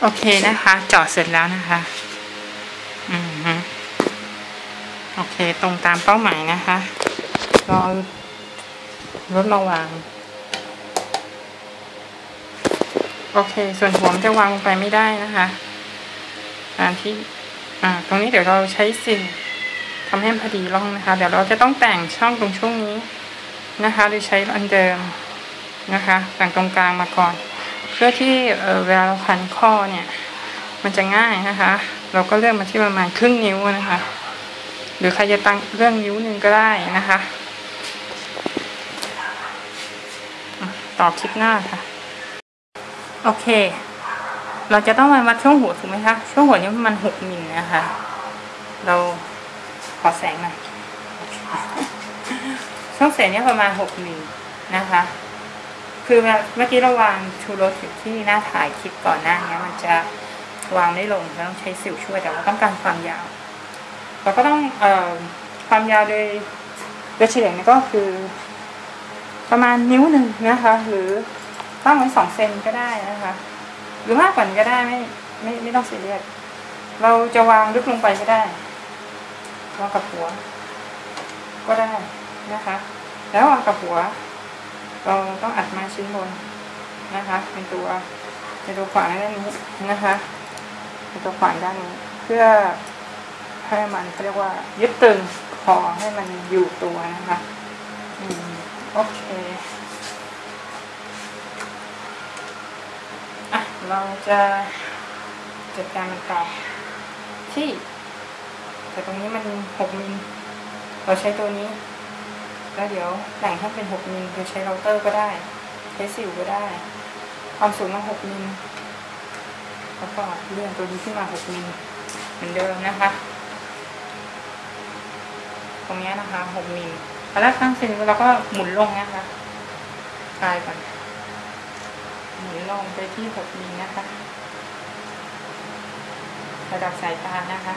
โอเคนะคะจาะเสร็จแล้วนะคะอืมฮึโอเคตรงตามเป้าหมายนะคะรอรถมาวางโอเค ส่วนหัวมันจะวางลงไปไม่ได้นะคะตามที่อ่าตรงนี้เดี๋ยวเราใช้สิ่งทำให้พอดีร่องนะคะ เดี๋ยวเราจะต้องแต่งช่องตรงช่วงนี้นะคะ โดยใช้อันเดิมนะคะ แต่งตรงกลางมาก่อน เพื่อที่เวลาเราพันข้อเนี่ย มันจะง่ายนะคะ เราก็เลือกมาที่ประมาณครึ่งนิ้วนะคะ หรือใครจะตั้งเรื่องนิ้วหนึ่งก็ได้นะคะ ต่อคลิปหน้าค่ะ โอเค เราจะต้องมาวัดช่วงหัวถูกไหมคะ ช่วงหัวนี้มาณหกมิลนะคะ เราขอแสงหน่อยช่วงเสงนี้ประมาณหกมิลนะคะ คือเมื่อกี้เราวางชูรสอยู่ที่หน้าถ่ายคลิปก่อนหน้านี้มันจะวางได้ลงเราต้องใช้สิวช่วยแต่เราต้องการความยาวเราก็ต้องเอ่อความยาวโดยโดยเฉลี่ยก็คือ ประมาณนิ้วหนึ่งนะคะ หรือตั้งไว้สองเซนก็ได้นะคะ หรือมากกว่านี้ก็ได้ไม่ไม่ไม่ต้องซีเรียสเราจะวางลึกลงไปก็ได้วางกับหัว ก็ได้นะคะ แล้ววางกับหัว เราต้องอัดมาชิ้นบนนะคะเป็นตัวเป็นตัวขวางด้านนี้นะคะเป็นตัวขวางด้านนี้ เพื่อให้มันเขาเรียกว่า ยึดตึงคอให้มันอยู่ตัวนะคะอืมโอเคอะเราจะจัดการมันต่อที่ แต่ตรงนี้มันหกมิลเราใช้ตัวนี้ แล้วเดี๋ยวแต่งให้เป็นหกมิลจะใช้เราเตอร์ก็ได้ ใช้สิวก็ได้ ความสูงมาหกมิลแล้วก็เลื่อนตัวนี้ขึ้นมาหกมิลเหมือนเดิมนะคะ ตรงนี้นะคะหกมิลแล้วตั้งเสร็จเราก็หมุนลงนะคะกลายก่อนหมุนลงไปที่หกมิลนะคะ ระดับสายตานะคะ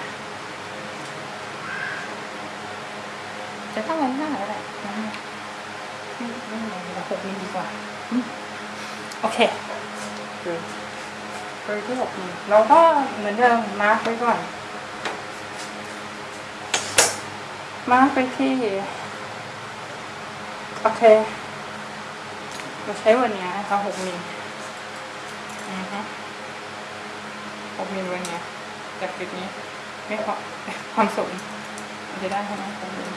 จะต้องไว้หน้าก็ได้ไม่ไม่ไม่เราหกมิลดีกว่าอืมโอเคดูไปที่หกมิลเราก็เหมือนเดิมมาร์กไว้ก่อน มาร์กไปที่ โอเค เราใช้วันนี้นะคะหกมิลอือฮะหกมิลวันนี้จากจุดนี้ ไม่พอความสูงมันจะได้ใช่ไหมหกมิล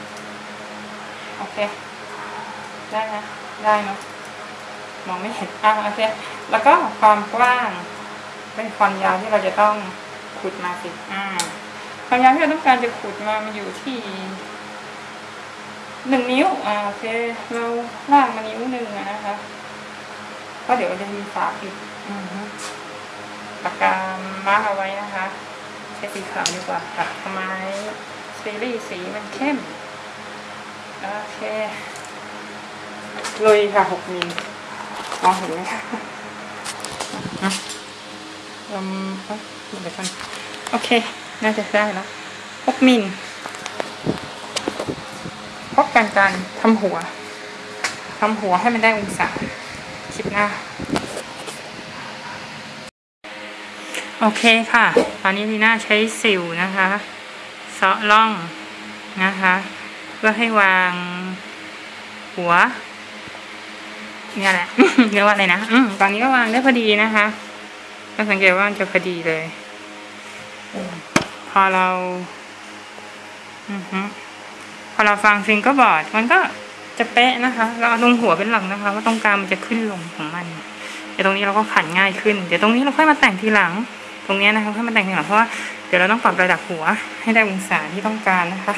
โอเค ได้นะได้เนาะมองไม่เห็นอะโอเค แล้วก็ความกว้าง เป็นความยาวที่เราจะต้องขุดมาสิอ่าความยาวที่เราต้องการจะขุดมามันอยู่ที่หนึ่งนิ้วอ่าโอเคเราล่างมานิ้วหนึ่งนะคะก็เดี๋ยวจะมีฝาปิดอือฮึปากกามาร์กเอาไว้นะคะใช้สีขาวดีกว่าค่ะทำไมซีรีส์สีมันเข้ม โอเคลุยค่ะหกมิลมองเห็นไหมคะอะลมเอ้ยเดี๋ยวกันโอเค น่าจะได้แล้วหกมิลพบกันการทำหัวทำหัวให้มันได้องศาคลิปหน้า โอเคค่ะ ตอนนี้ลีน่าใช้สิวนะคะเซาะล่องนะคะ เพื่อให้วางหัวเนี่ยแหละเรียกว่าอะไรนะอืมตอนนี้ก็วางได้พอดีนะคะก็สังเกตว่ามันจะพอดีเลยอพอเราอือฮึพอเราฟังซิงก็บอร์ดมันก็จะเป๊ะนะคะ เราเอาตรงหัวเป็นหลักนะคะว่าตรงกลางมันจะขึ้นลงของมันเดี๋ยวตรงนี้เราก็ขันง่ายขึ้น เดี๋ยวตรงนี้เราค่อยมาแต่งทีหลัง ตรงนี้นะคะค่อยมาแต่งทีหลังเพราะว่าเดี๋ยวเราต้องปรับระดับหัวให้ได้องศาที่ต้องการนะคะ